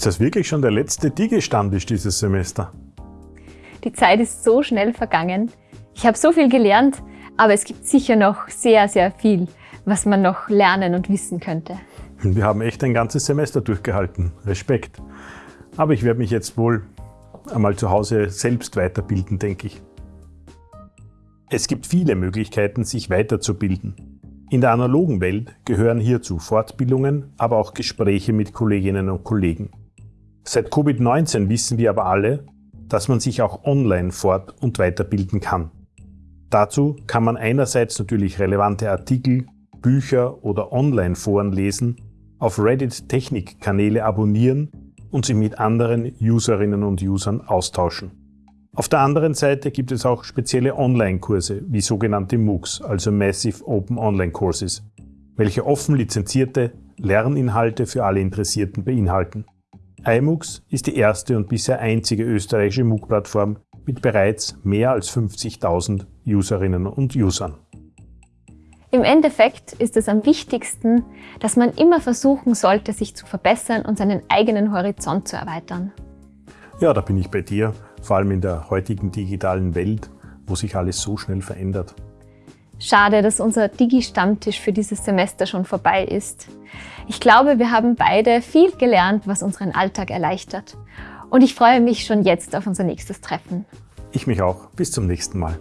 Ist das wirklich schon der letzte Digi-Stammtisch dieses Semester? Die Zeit ist so schnell vergangen. Ich habe so viel gelernt, aber es gibt sicher noch sehr, sehr viel, was man noch lernen und wissen könnte. Wir haben echt ein ganzes Semester durchgehalten. Respekt. Aber ich werde mich jetzt wohl einmal zu Hause selbst weiterbilden, denke ich. Es gibt viele Möglichkeiten, sich weiterzubilden. In der analogen Welt gehören hierzu Fortbildungen, aber auch Gespräche mit Kolleginnen und Kollegen. Seit Covid-19 wissen wir aber alle, dass man sich auch online fort- und weiterbilden kann. Dazu kann man einerseits natürlich relevante Artikel, Bücher oder Online-Foren lesen, auf Reddit Technikkanäle abonnieren und sich mit anderen Userinnen und Usern austauschen. Auf der anderen Seite gibt es auch spezielle Online-Kurse wie sogenannte MOOCs, also Massive Open Online Courses, welche offen lizenzierte Lerninhalte für alle Interessierten beinhalten. iMOOCs ist die erste und bisher einzige österreichische MOOC-Plattform mit bereits mehr als 50.000 Userinnen und Usern. Im Endeffekt ist es am wichtigsten, dass man immer versuchen sollte, sich zu verbessern und seinen eigenen Horizont zu erweitern. Ja, da bin ich bei dir, vor allem in der heutigen digitalen Welt, wo sich alles so schnell verändert. Schade, dass unser Digi-Stammtisch für dieses Semester schon vorbei ist. Ich glaube, wir haben beide viel gelernt, was unseren Alltag erleichtert. Und ich freue mich schon jetzt auf unser nächstes Treffen. Ich mich auch. Bis zum nächsten Mal.